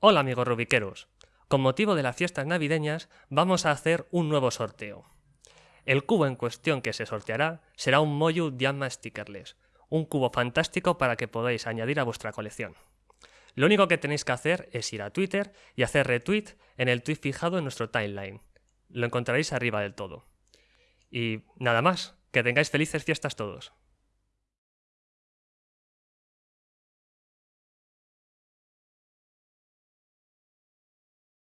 Hola amigos rubiqueros. Con motivo de las fiestas navideñas vamos a hacer un nuevo sorteo. El cubo en cuestión que se sorteará será un Moyu Diamma Stickerless, un cubo fantástico para que podáis añadir a vuestra colección. Lo único que tenéis que hacer es ir a Twitter y hacer retweet en el tweet fijado en nuestro timeline. Lo encontraréis arriba del todo. Y nada más, que tengáis felices fiestas todos.